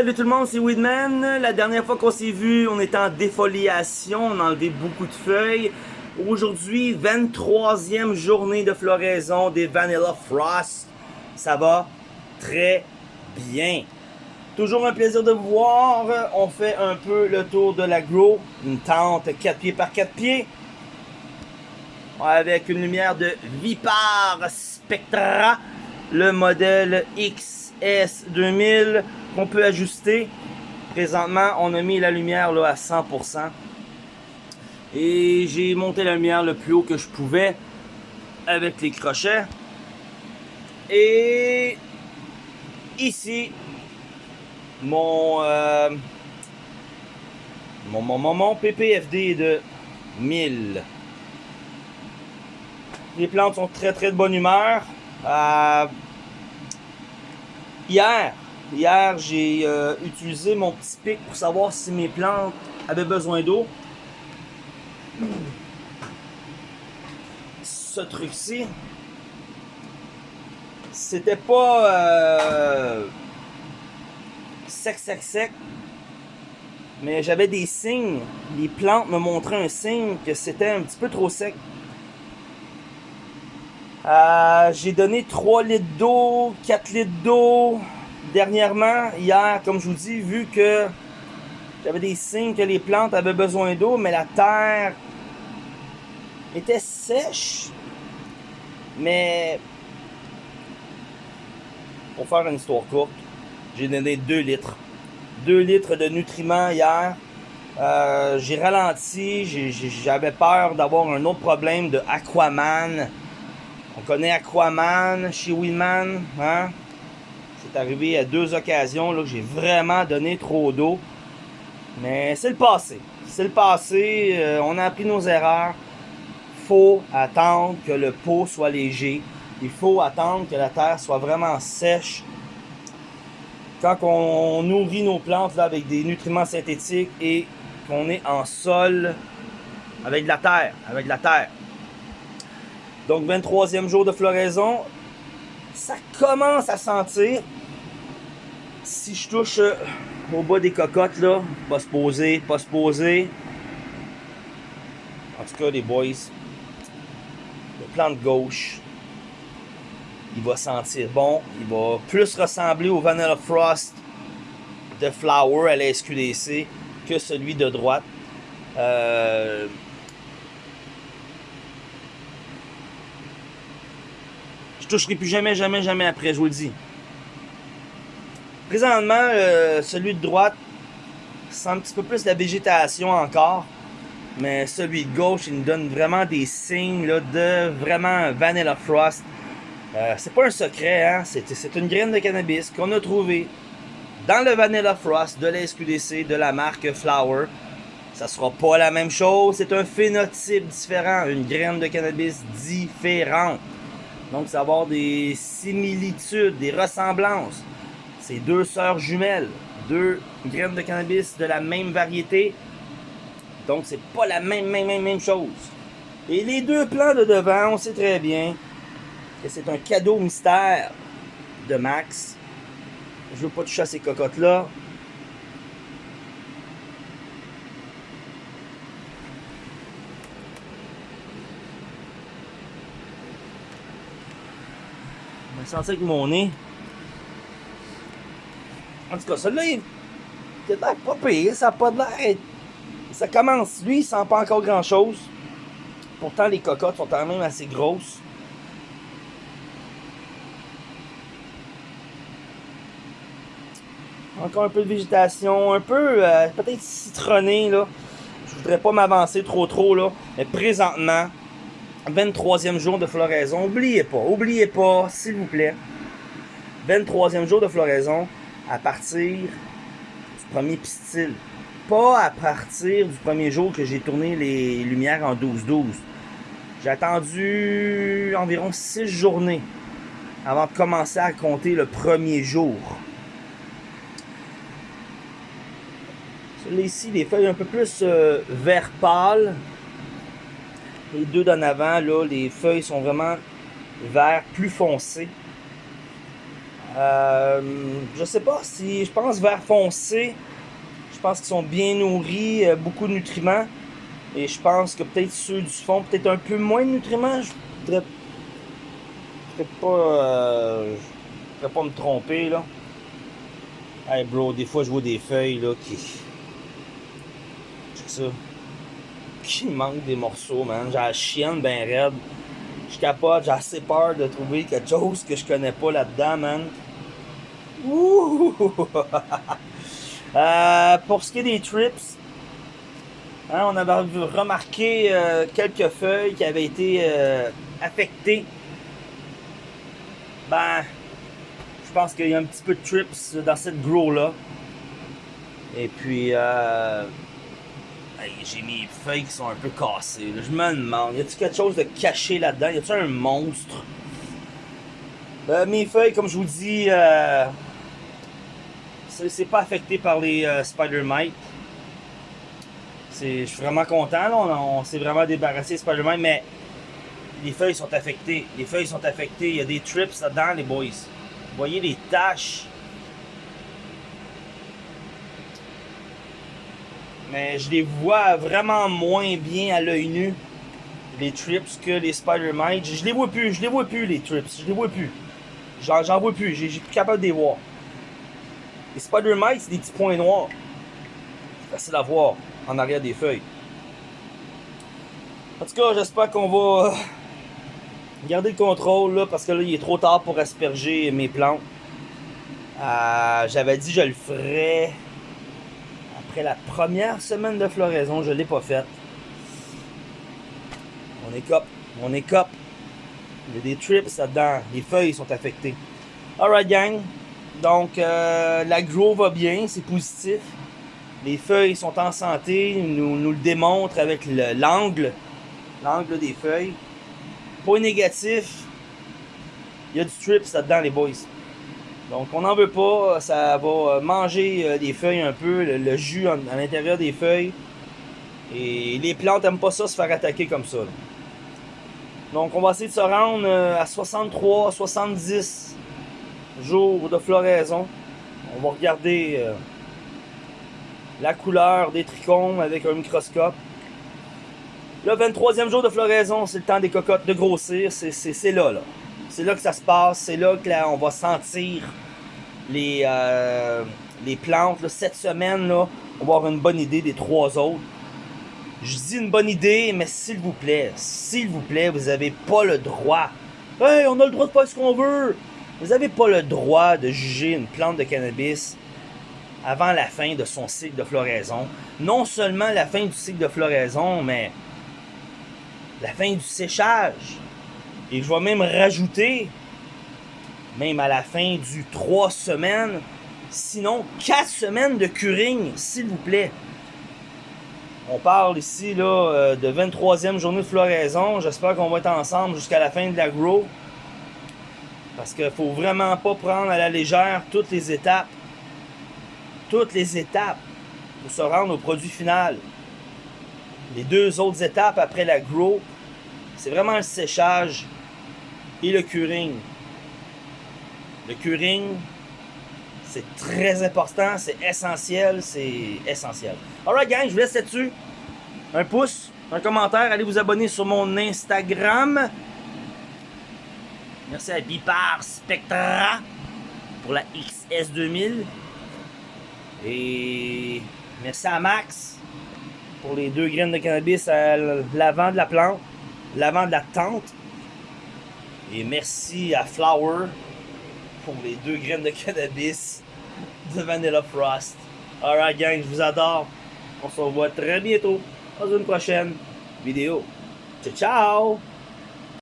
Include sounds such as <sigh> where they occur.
salut tout le monde, c'est Weedman. La dernière fois qu'on s'est vu, on était en défoliation, on a enlevé beaucoup de feuilles. Aujourd'hui, 23e journée de floraison des Vanilla Frost. Ça va très bien. Toujours un plaisir de vous voir. On fait un peu le tour de la grow. Une tente 4 pieds par 4 pieds. Avec une lumière de Vipar Spectra. Le modèle XS2000 qu'on peut ajuster. Présentement, on a mis la lumière là, à 100%. Et j'ai monté la lumière le plus haut que je pouvais avec les crochets. Et ici, mon, euh, mon, PPFD est de 1000. Les plantes sont très très de bonne humeur. Euh, hier, Hier, j'ai euh, utilisé mon petit pic pour savoir si mes plantes avaient besoin d'eau. Ce truc-ci, c'était pas euh, sec, sec, sec, mais j'avais des signes. Les plantes me montraient un signe que c'était un petit peu trop sec. Euh, j'ai donné 3 litres d'eau, 4 litres d'eau, dernièrement, hier, comme je vous dis, vu que j'avais des signes que les plantes avaient besoin d'eau, mais la terre était sèche. Mais pour faire une histoire courte, j'ai donné 2 litres. 2 litres de nutriments hier. Euh, j'ai ralenti, j'avais peur d'avoir un autre problème de Aquaman. On connaît Aquaman chez Willman, hein? C'est arrivé à deux occasions là, que j'ai vraiment donné trop d'eau. Mais c'est le passé. C'est le passé. Euh, on a appris nos erreurs. faut attendre que le pot soit léger. Il faut attendre que la terre soit vraiment sèche. Quand on nourrit nos plantes avec des nutriments synthétiques et qu'on est en sol avec la terre. Avec de la terre. Donc 23e jour de floraison ça commence à sentir. Si je touche euh, au bas des cocottes, là, pas se poser, pas se poser. En tout cas, les boys, le plan de gauche, il va sentir bon. Il va plus ressembler au Vanilla Frost de Flower à la SQDC que celui de droite. Euh, toucherai plus jamais, jamais, jamais après, je vous le dis. Présentement, euh, celui de droite sent un petit peu plus la végétation encore. Mais celui de gauche, il nous donne vraiment des signes de vraiment Vanilla Frost. Euh, c'est pas un secret, hein? c'est une graine de cannabis qu'on a trouvé dans le Vanilla Frost de la SQDC de la marque Flower. Ça sera pas la même chose, c'est un phénotype différent, une graine de cannabis différente. Donc, ça va avoir des similitudes, des ressemblances. C'est deux sœurs jumelles, deux graines de cannabis de la même variété. Donc, c'est pas la même, même, même, même chose. Et les deux plants de devant, on sait très bien que c'est un cadeau mystère de Max. Je veux pas toucher à ces cocottes-là. Sentais avec mon nez. En tout cas, celui-là, il est pas pire. Ça n'a pas de l'air. Ça commence. Lui, il sent pas encore grand-chose. Pourtant, les cocottes sont quand même assez grosses. Encore un peu de végétation, un peu euh, peut-être citronné là. Je voudrais pas m'avancer trop trop là, mais présentement, 23e jour de floraison. Oubliez pas, oubliez pas, s'il vous plaît. 23e jour de floraison à partir du premier pistil. Pas à partir du premier jour que j'ai tourné les lumières en 12-12. J'ai attendu environ 6 journées avant de commencer à compter le premier jour. Celui ici, les feuilles un peu plus euh, vert pâle, les deux d'en avant, là, les feuilles sont vraiment vert plus foncé. Euh, je sais pas si. Je pense vert foncé. Je pense qu'ils sont bien nourris, euh, beaucoup de nutriments. Et je pense que peut-être ceux du fond, peut-être un peu moins de nutriments. Je voudrais pas. Euh, pas me tromper là. Hey bro, des fois je vois des feuilles là qui. C'est ça. Qui manque des morceaux, man. J'ai la chienne ben raide. Je capote, j'ai assez peur de trouver quelque chose que je connais pas là-dedans, man. Ouh! <laughs> euh, pour ce qui est des trips, hein, on avait remarqué euh, quelques feuilles qui avaient été euh, affectées. Ben, je pense qu'il y a un petit peu de trips dans cette grow-là. Et puis, euh, j'ai mis feuilles qui sont un peu cassées. Je me demande, y a-t-il quelque chose de caché là-dedans? Y a-t-il un monstre? Euh, mes feuilles, comme je vous dis, euh, c'est pas affecté par les euh, spider mites. Je suis vraiment content, on, s'est vraiment débarrassé des spider mites, mais les feuilles sont affectées. Les feuilles sont affectées, il y a des trips là-dedans, les boys. Vous voyez les taches? Mais je les vois vraiment moins bien à l'œil nu, les trips, que les spider mites. Je les vois plus, je les vois plus, les trips. Je les vois plus. J'en vois plus, j'ai plus capable de les voir. Les spider mites, c'est des petits points noirs. C'est facile à voir en arrière des feuilles. En tout cas, j'espère qu'on va euh, garder le contrôle là, parce que là, il est trop tard pour asperger mes plantes. Euh, j'avais dit je le ferais après la première semaine de floraison, je ne l'ai pas faite. On cop. On cop. Il y a des trips là-dedans. Les feuilles sont affectées. Alright, gang. Donc, euh, la grow va bien. C'est positif. Les feuilles sont en santé. Nous, nous le démontre avec l'angle. L'angle des feuilles. Point négatif. Il y a du trips là-dedans, les boys. Donc on n'en veut pas, ça va euh, manger euh, des feuilles un peu, le, jus à l'intérieur des feuilles. Et les plantes n'aiment pas ça se faire attaquer comme ça. Donc on va essayer de se rendre euh, à 63, 70 jours de floraison. On va regarder la couleur des trichomes avec un microscope. Le 23e jour de floraison, c'est le temps des cocottes de grossir. C'est là, là. C'est là que ça se passe. C'est là que là, on va sentir les, euh, plantes. Cette semaine, là, on va avoir une bonne idée des trois autres. Je dis une bonne idée, mais s'il vous plaît, s'il vous plaît, vous n'avez pas le droit. Hey, on a le droit de faire ce qu'on veut. Vous n'avez pas le droit de juger une plante de cannabis avant la fin de son cycle de floraison. Non seulement la fin du cycle de floraison, mais la fin du séchage. Et je vais même rajouter, même à la fin du 3 semaines, sinon 4 semaines de curing, s'il vous plaît. On parle ici là, euh, de 23e journée de floraison. J'espère qu'on va être ensemble jusqu'à la fin de la grow. Parce qu'il ne faut vraiment pas prendre à la légère toutes les étapes. Toutes les étapes pour se rendre au produit final. Les deux autres étapes après la grow, c'est vraiment le séchage et le curing. Le curing, c'est très important, c'est essentiel, c'est essentiel. Alright gang, je vous laisse là-dessus. Un pouce, un commentaire, allez vous abonner sur mon Instagram. Merci à Bipar Spectra pour la XS2000. Et merci à Max pour les deux graines de cannabis à l'avant de la plante, l'avant de la tente. Et merci à Flower pour les deux graines de cannabis de Vanilla Frost. Alright gang, je vous adore. On se revoit très bientôt dans une prochaine vidéo. Ciao ciao!